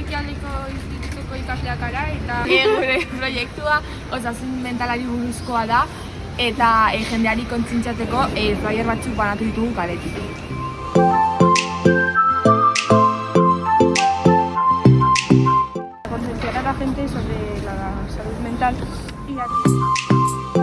ekialdeko institutuko ikasleak ara eta gure proiektua osasun mentalari buruzkoa da eta e, jendeari kontzintzatzeko e, eh, flyer batzuk banatu ditugu kaletik. Concienciar a la gente sobre la salud mental y aquí.